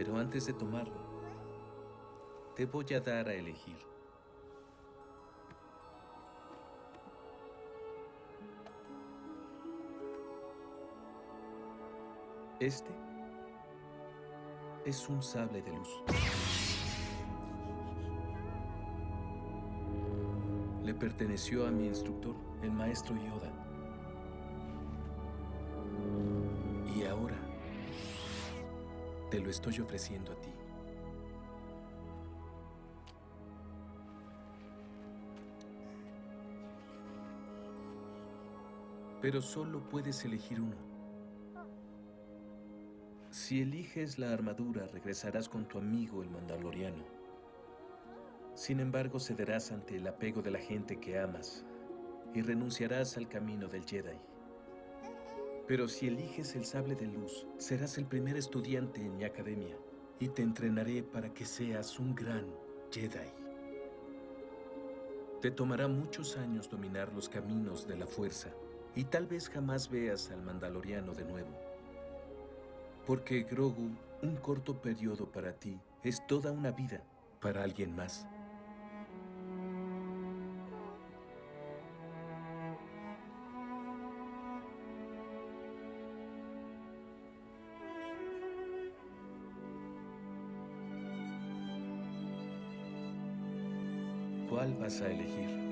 Pero antes de tomarlo, te voy a dar a elegir. Este es un sable de luz. Le perteneció a mi instructor, el maestro Yoda. Y ahora te lo estoy ofreciendo a ti. Pero solo puedes elegir uno. Si eliges la armadura, regresarás con tu amigo el Mandaloriano. Sin embargo, cederás ante el apego de la gente que amas y renunciarás al camino del Jedi. Pero si eliges el sable de luz, serás el primer estudiante en mi academia y te entrenaré para que seas un gran Jedi. Te tomará muchos años dominar los caminos de la fuerza y tal vez jamás veas al Mandaloriano de nuevo. Porque Grogu, un corto periodo para ti, es toda una vida para alguien más. ¿Cuál vas a elegir?